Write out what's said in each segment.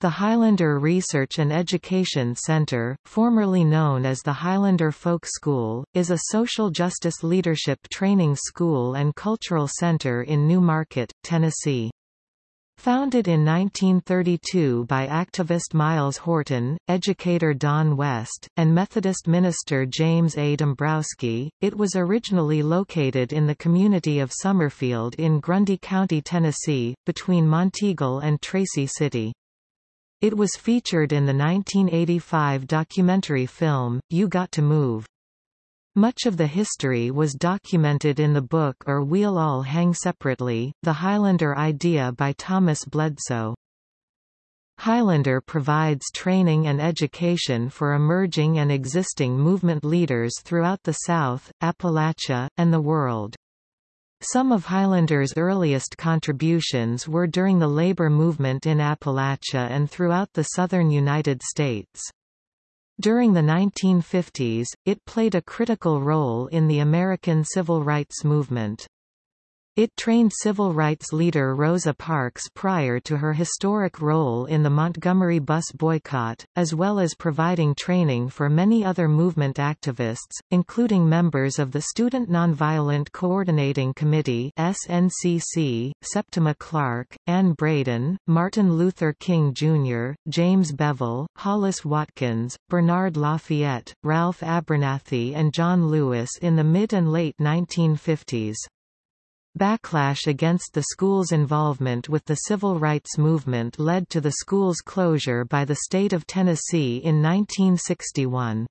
The Highlander Research and Education Center, formerly known as the Highlander Folk School, is a social justice leadership training school and cultural center in New Market, Tennessee. Founded in 1932 by activist Myles Horton, educator Don West, and Methodist minister James A. Dombrowski, it was originally located in the community of Summerfield in Grundy County, Tennessee, between Monteagle and Tracy City. It was featured in the 1985 documentary film, You Got to Move. Much of the history was documented in the book Or We'll All Hang Separately, The Highlander Idea by Thomas Bledsoe. Highlander provides training and education for emerging and existing movement leaders throughout the South, Appalachia, and the world. Some of Highlander's earliest contributions were during the labor movement in Appalachia and throughout the southern United States. During the 1950s, it played a critical role in the American civil rights movement. It trained civil rights leader Rosa Parks prior to her historic role in the Montgomery bus boycott, as well as providing training for many other movement activists, including members of the Student Nonviolent Coordinating Committee SNCC, Septima Clark, Anne Braden, Martin Luther King Jr., James Bevel, Hollis Watkins, Bernard Lafayette, Ralph Abernathy and John Lewis in the mid and late 1950s. Backlash against the school's involvement with the civil rights movement led to the school's closure by the state of Tennessee in 1961.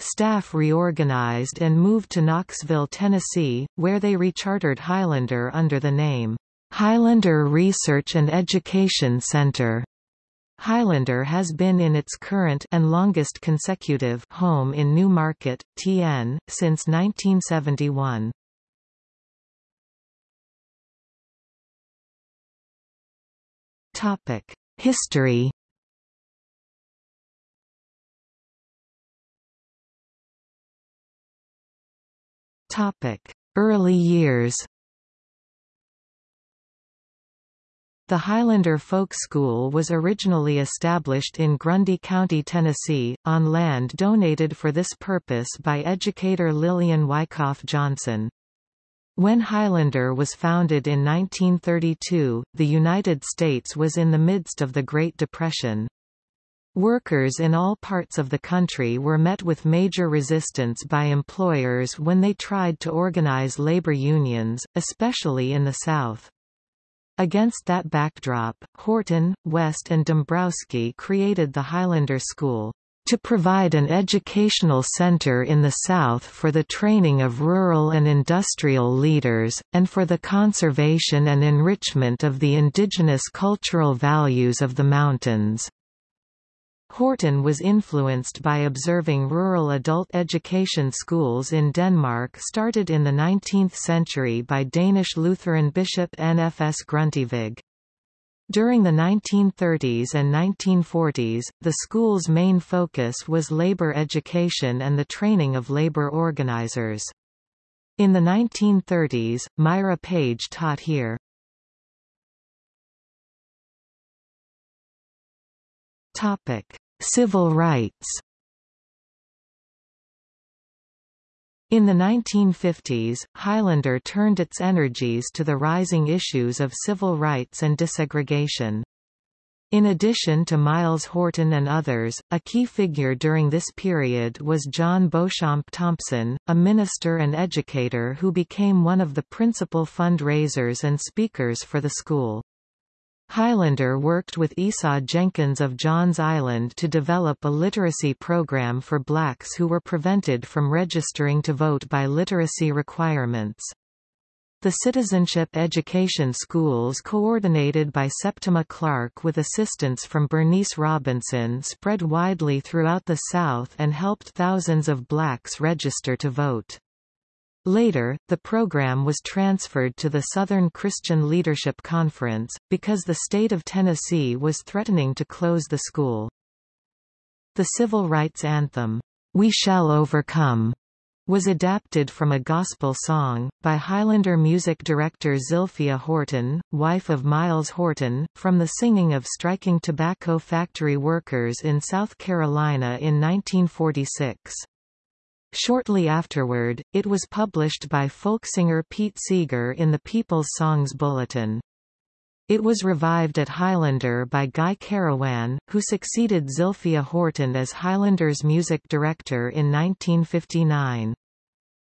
Staff reorganized and moved to Knoxville, Tennessee, where they rechartered Highlander under the name, Highlander Research and Education Center. Highlander has been in its current and longest consecutive home in New Market, TN, since 1971. Topic: History. Topic: Early years. The Highlander Folk School was originally established in Grundy County, Tennessee, on land donated for this purpose by educator Lillian Wyckoff Johnson. When Highlander was founded in 1932, the United States was in the midst of the Great Depression. Workers in all parts of the country were met with major resistance by employers when they tried to organize labor unions, especially in the South. Against that backdrop, Horton, West and Dombrowski created the Highlander School to provide an educational center in the South for the training of rural and industrial leaders, and for the conservation and enrichment of the indigenous cultural values of the mountains. Horton was influenced by observing rural adult education schools in Denmark started in the 19th century by Danish Lutheran bishop N.F.S. Grundtvig. During the 1930s and 1940s, the school's main focus was labor education and the training of labor organizers. In the 1930s, Myra Page taught here. Topic: Civil rights. In the 1950s, Highlander turned its energies to the rising issues of civil rights and desegregation. In addition to Myles Horton and others, a key figure during this period was John Beauchamp Thompson, a minister and educator who became one of the principal fundraisers and speakers for the school. Highlander worked with Esau Jenkins of Johns Island to develop a literacy program for blacks who were prevented from registering to vote by literacy requirements. The citizenship education schools coordinated by Septima Clark with assistance from Bernice Robinson spread widely throughout the South and helped thousands of blacks register to vote. Later, the program was transferred to the Southern Christian Leadership Conference, because the state of Tennessee was threatening to close the school. The civil rights anthem, We Shall Overcome, was adapted from a gospel song, by Highlander music director Zilphia Horton, wife of Myles Horton, from the singing of striking tobacco factory workers in South Carolina in 1946. Shortly afterward, it was published by folk singer Pete Seeger in the People's Songs Bulletin. It was revived at Highlander by Guy Carawan, who succeeded Zilphia Horton as Highlander's music director in 1959.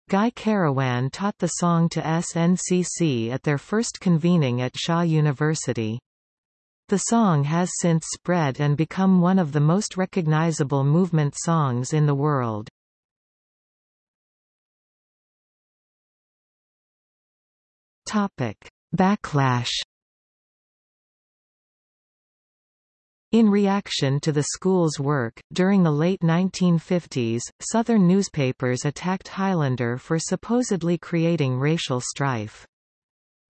Guy Carawan taught the song to SNCC at their first convening at Shaw University. The song has since spread and become one of the most recognizable movement songs in the world. Backlash In reaction to the school's work, during the late 1950s, Southern newspapers attacked Highlander for supposedly creating racial strife.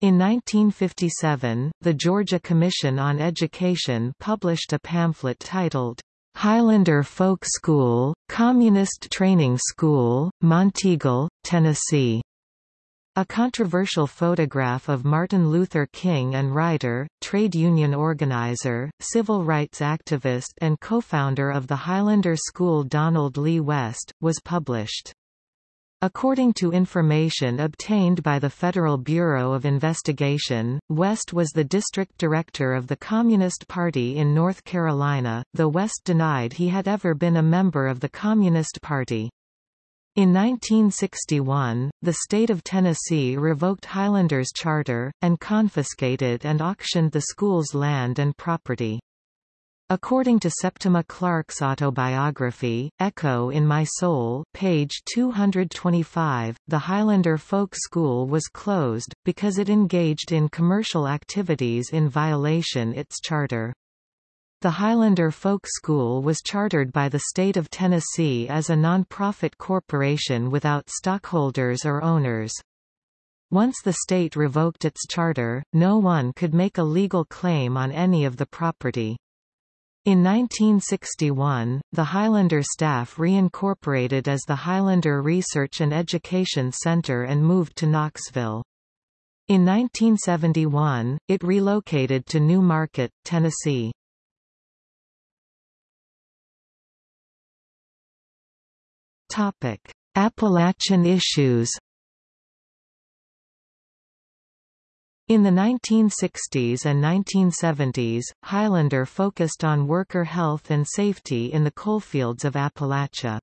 In 1957, the Georgia Commission on Education published a pamphlet titled, Highlander Folk School, Communist Training School, Monteagle, Tennessee. A controversial photograph of Martin Luther King and writer, trade union organizer, civil rights activist and co-founder of the Highlander School Donald Lee West, was published. According to information obtained by the Federal Bureau of Investigation, West was the district director of the Communist Party in North Carolina, though West denied he had ever been a member of the Communist Party. In 1961, the state of Tennessee revoked Highlander's charter, and confiscated and auctioned the school's land and property. According to Septima Clark's autobiography, Echo in My Soul page 225, the Highlander Folk School was closed, because it engaged in commercial activities in violation its charter. The Highlander Folk School was chartered by the state of Tennessee as a non-profit corporation without stockholders or owners. Once the state revoked its charter, no one could make a legal claim on any of the property. In 1961, the Highlander staff reincorporated as the Highlander Research and Education Center and moved to Knoxville. In 1971, it relocated to New Market, Tennessee. Topic: Appalachian issues. In the 1960s and 1970s, Highlander focused on worker health and safety in the coalfields of Appalachia.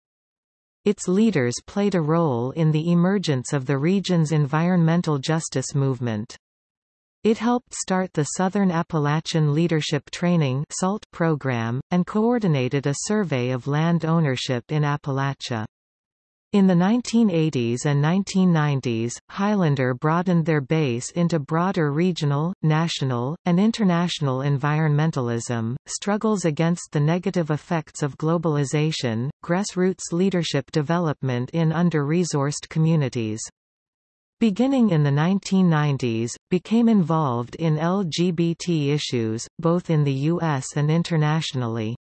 Its leaders played a role in the emergence of the region's environmental justice movement. It helped start the Southern Appalachian Leadership Training SALT program, and coordinated a survey of land ownership in Appalachia. In the 1980s and 1990s, Highlander broadened their base into broader regional, national, and international environmentalism, struggles against the negative effects of globalization, grassroots leadership development in under-resourced communities. Beginning in the 1990s, became involved in LGBT issues, both in the U.S. and internationally.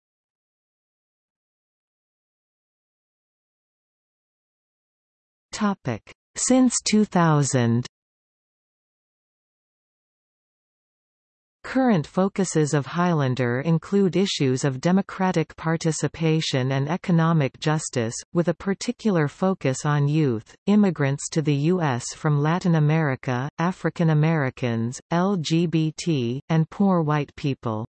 Topic. Since 2000 Current focuses of Highlander include issues of democratic participation and economic justice, with a particular focus on youth, immigrants to the U.S. from Latin America, African Americans, LGBT, and poor white people.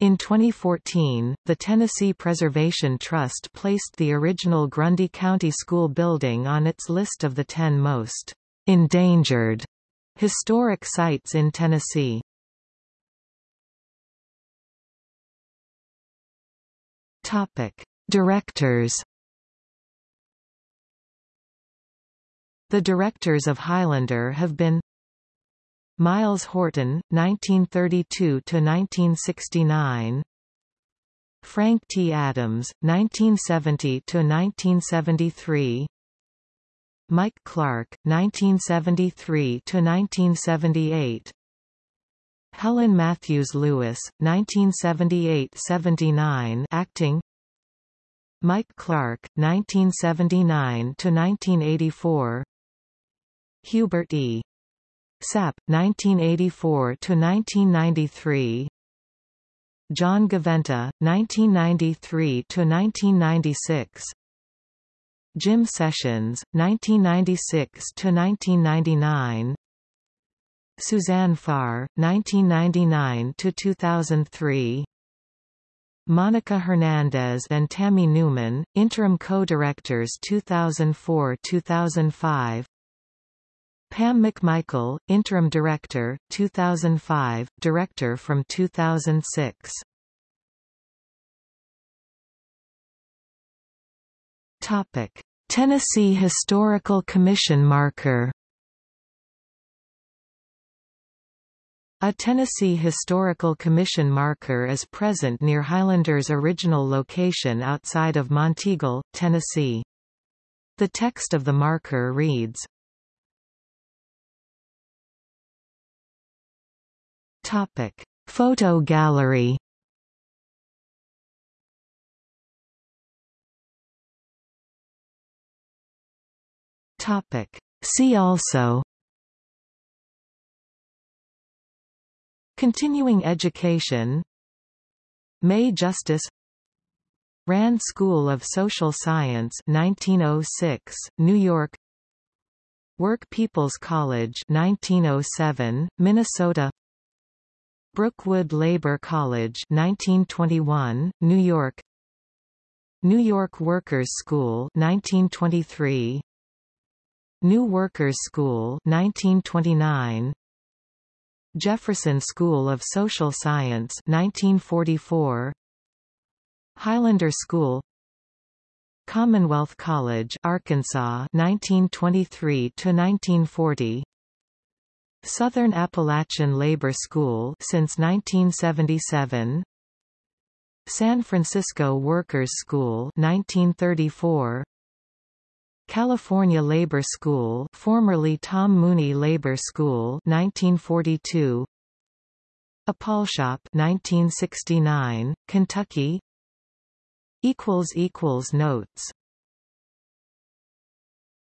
In 2014, the Tennessee Preservation Trust placed the original Grundy County School building on its list of the 10 most endangered historic sites in Tennessee. Topic: Directors The directors of Highlander have been Myles Horton, 1932–1969 Frank T. Adams, 1970–1973 Mike Clark, 1973–1978 Helen Matthews Lewis, 1978–79 acting Mike Clark, 1979–1984 Hubert E. Sapp, 1984–1993 John Gaventa, 1993–1996 Jim Sessions, 1996–1999 Suzanne Farr, 1999–2003 Monica Hernandez and Tammy Newman, Interim Co-Directors 2004-2005 Pam McMichael, Interim Director, 2005, Director from 2006 Topic. Tennessee Historical Commission marker A Tennessee Historical Commission marker is present near Highlander's original location outside of Monteagle, Tennessee. The text of the marker reads, Topic: Photo gallery. Topic: See also. Continuing education. May Justice. Rand School of Social Science 1906, New York. Work People's College 1907, Minnesota Brookwood Labor College 1921, New York. New York Workers' School 1923 New Workers' School 1929 Jefferson School of Social Science 1944 Highlander School. Commonwealth College Arkansas 1923 to 1940 Southern Appalachian Labor School since 1977 San Francisco Workers School 1934 California Labor School formerly Tom Mooney Labor School 1942 Appalshop 1969 Kentucky. Equals equals notes